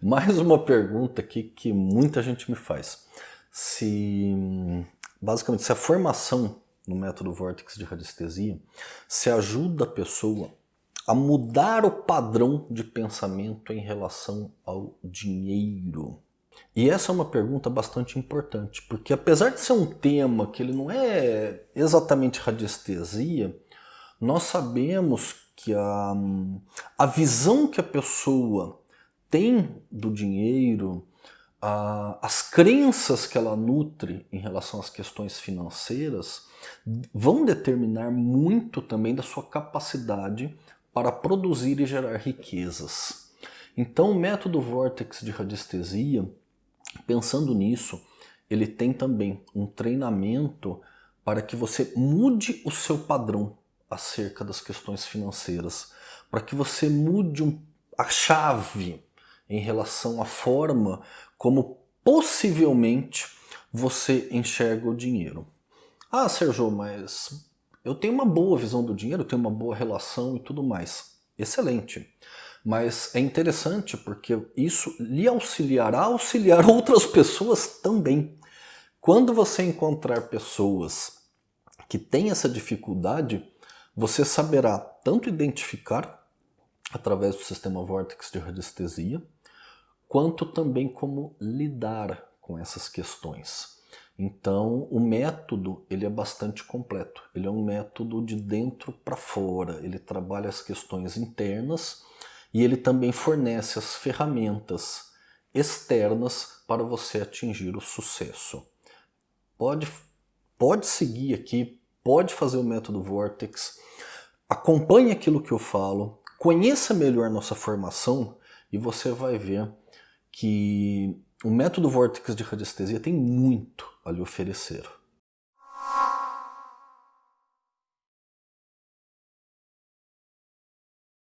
Mais uma pergunta aqui que muita gente me faz. Se, basicamente, se a formação no método Vortex de radiestesia se ajuda a pessoa a mudar o padrão de pensamento em relação ao dinheiro. E essa é uma pergunta bastante importante, porque apesar de ser um tema que ele não é exatamente radiestesia, nós sabemos que a, a visão que a pessoa tem do dinheiro, a, as crenças que ela nutre em relação às questões financeiras vão determinar muito também da sua capacidade para produzir e gerar riquezas. Então o método Vortex de radiestesia, pensando nisso, ele tem também um treinamento para que você mude o seu padrão acerca das questões financeiras, para que você mude um, a chave em relação à forma como possivelmente você enxerga o dinheiro. Ah, Sérgio, mas eu tenho uma boa visão do dinheiro, tenho uma boa relação e tudo mais. Excelente. Mas é interessante porque isso lhe auxiliará a auxiliar outras pessoas também. Quando você encontrar pessoas que têm essa dificuldade, você saberá tanto identificar através do sistema Vortex de radiestesia, quanto também como lidar com essas questões. Então, o método ele é bastante completo. Ele é um método de dentro para fora. Ele trabalha as questões internas e ele também fornece as ferramentas externas para você atingir o sucesso. Pode, pode seguir aqui, pode fazer o método Vortex, acompanhe aquilo que eu falo, conheça melhor nossa formação e você vai ver que o método Vortex de radiestesia tem muito a lhe oferecer.